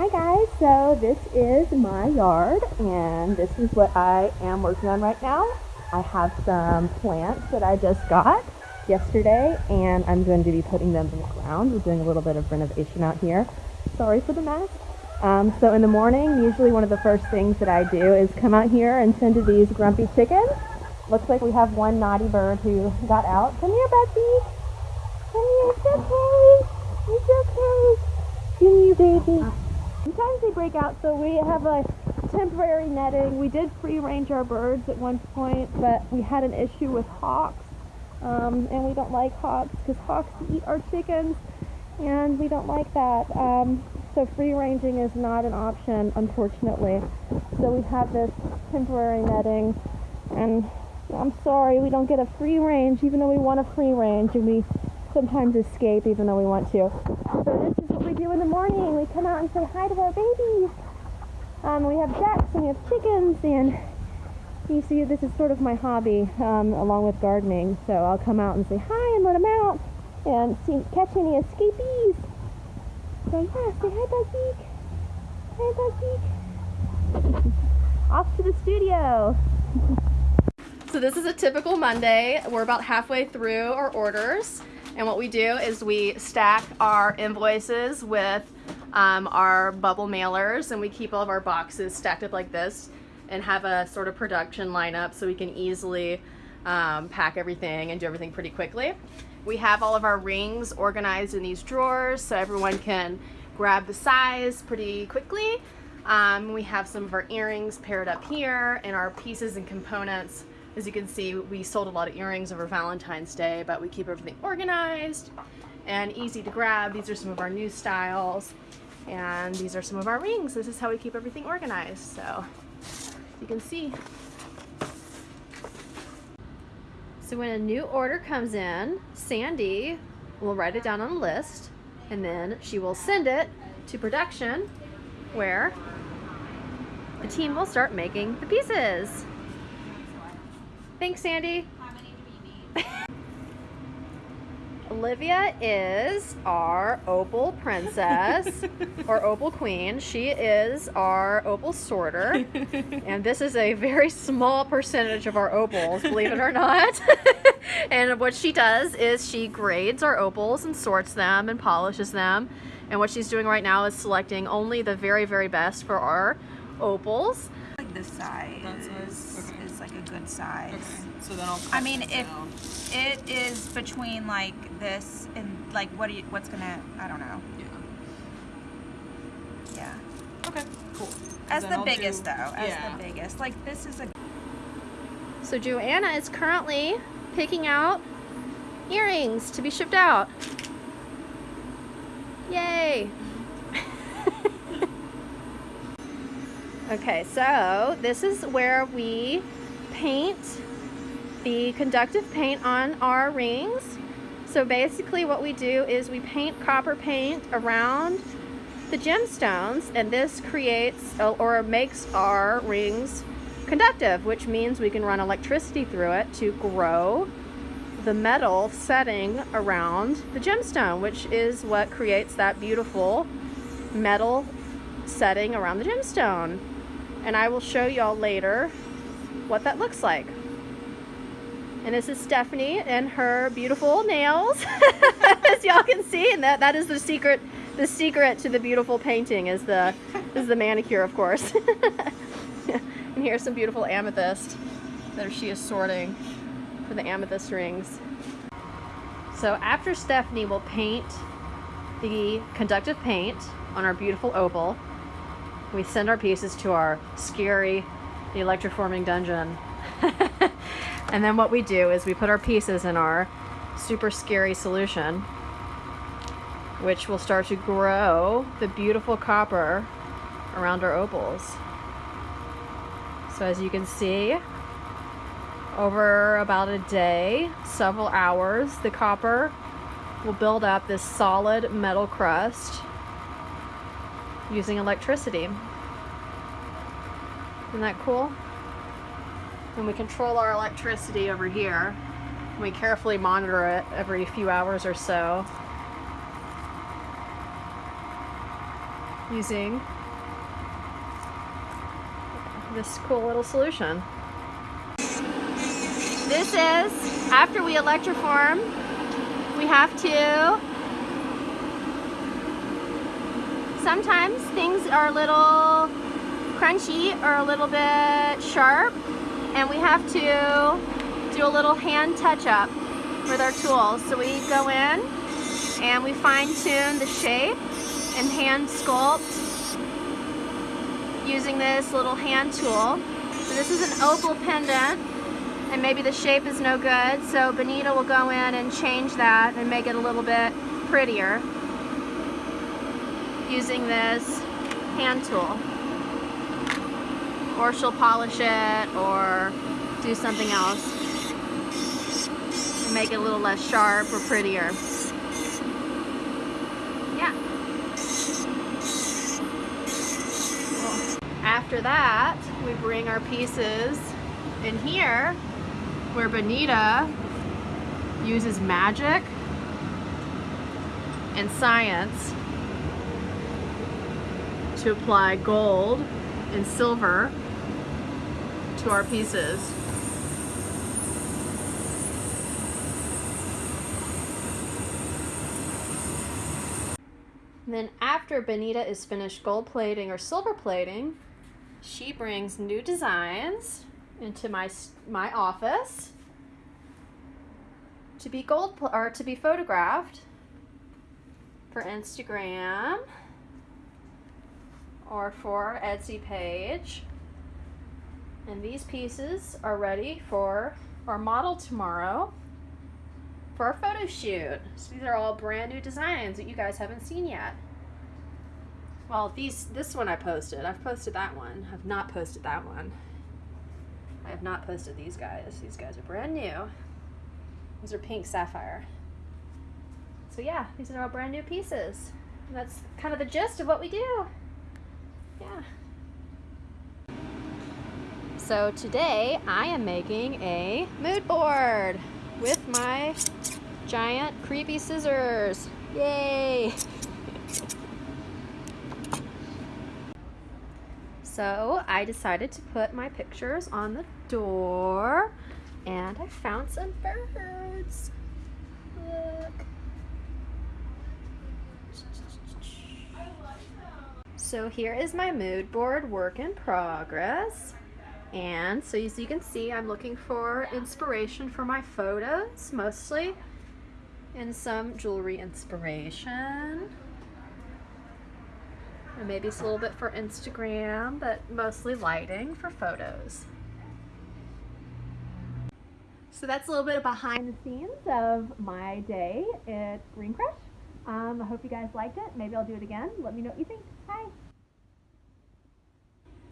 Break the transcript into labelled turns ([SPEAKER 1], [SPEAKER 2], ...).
[SPEAKER 1] Hi guys, so this is my yard and this is what I am working on right now. I have some plants that I just got yesterday and I'm going to be putting them in the ground. We're doing a little bit of renovation out here. Sorry for the mess. Um, so in the morning, usually one of the first things that I do is come out here and tend to these grumpy chickens. Looks like we have one naughty bird who got out. Come here, Betsy. Come here, it's okay. It's okay. Come here, baby. Sometimes they break out, so we have a temporary netting. We did free range our birds at one point, but we had an issue with hawks. Um, and we don't like hawks because hawks eat our chickens, and we don't like that. Um, so free ranging is not an option, unfortunately. So we have this temporary netting, and I'm sorry we don't get a free range, even though we want a free range, and we sometimes escape even though we want to. So this is do in the morning. We come out and say hi to our babies. Um, we have ducks and we have chickens and you see this is sort of my hobby um, along with gardening. So I'll come out and say hi and let them out and see, catch any escapees. So yeah, say hi Buzzbeak. Hi Buzzbeak. Off to the studio.
[SPEAKER 2] So this is a typical Monday. We're about halfway through our orders. And what we do is we stack our invoices with um, our bubble mailers and we keep all of our boxes stacked up like this and have a sort of production lineup so we can easily um, pack everything and do everything pretty quickly. We have all of our rings organized in these drawers so everyone can grab the size pretty quickly. Um, we have some of our earrings paired up here and our pieces and components as you can see, we sold a lot of earrings over Valentine's Day, but we keep everything organized and easy to grab. These are some of our new styles, and these are some of our rings. This is how we keep everything organized, so you can see. So when a new order comes in, Sandy will write it down on a list, and then she will send it to production, where the team will start making the pieces. Thanks, Sandy. Olivia is our opal princess or opal queen. She is our opal sorter. and this is a very small percentage of our opals, believe it or not. and what she does is she grades our opals and sorts them and polishes them. And what she's doing right now is selecting only the very, very best for our opals.
[SPEAKER 3] Like this size. Good size. Okay.
[SPEAKER 4] So then I'll
[SPEAKER 3] I mean, if down. it is between like this and like what do you, what's gonna, I don't know.
[SPEAKER 4] Yeah.
[SPEAKER 3] Yeah.
[SPEAKER 4] Okay, cool.
[SPEAKER 3] As the I'll biggest do, though, as yeah. the biggest. Like this is a.
[SPEAKER 2] So Joanna is currently picking out earrings to be shipped out. Yay! okay, so this is where we paint the conductive paint on our rings. So basically what we do is we paint copper paint around the gemstones and this creates uh, or makes our rings conductive, which means we can run electricity through it to grow the metal setting around the gemstone, which is what creates that beautiful metal setting around the gemstone. And I will show y'all later what that looks like. And this is Stephanie and her beautiful nails, as y'all can see. And that, that is the secret, the secret to the beautiful painting is the, is the manicure, of course. and here's some beautiful amethyst that she is sorting for the amethyst rings. So after Stephanie will paint the conductive paint on our beautiful opal, we send our pieces to our scary the electroforming dungeon. and then what we do is we put our pieces in our super scary solution, which will start to grow the beautiful copper around our opals. So as you can see, over about a day, several hours, the copper will build up this solid metal crust using electricity. Isn't that cool? And we control our electricity over here. We carefully monitor it every few hours or so. using this cool little solution. This is, after we electroform, we have to, sometimes things are a little crunchy or a little bit sharp and we have to do a little hand touch up with our tools. So we go in and we fine tune the shape and hand sculpt using this little hand tool. So this is an opal pendant and maybe the shape is no good so Benita will go in and change that and make it a little bit prettier using this hand tool or she'll polish it or do something else and make it a little less sharp or prettier. Yeah. After that, we bring our pieces in here where Benita uses magic and science to apply gold and silver to our pieces. Then after Benita is finished gold plating or silver plating, she brings new designs into my my office to be gold or to be photographed for Instagram or for Etsy page. And these pieces are ready for our model tomorrow for our photo shoot. So these are all brand new designs that you guys haven't seen yet. Well, these this one I posted. I've posted that one. I've not posted that one. I have not posted these guys. These guys are brand new. These are pink sapphire. So yeah, these are all brand new pieces. And that's kind of the gist of what we do. Yeah. So today I am making a mood board with my giant creepy scissors. Yay! So I decided to put my pictures on the door and I found some birds. Look. So here is my mood board work in progress. And so as you can see, I'm looking for inspiration for my photos, mostly, and some jewelry inspiration. And maybe it's a little bit for Instagram, but mostly lighting for photos. So that's a little bit of behind the scenes of my day at Green Crush. Um, I hope you guys liked it. Maybe I'll do it again. Let me know what you think. Bye.